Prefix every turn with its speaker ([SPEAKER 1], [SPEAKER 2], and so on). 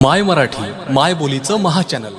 [SPEAKER 1] माय मराठी माय बोलीचं महाचॅनल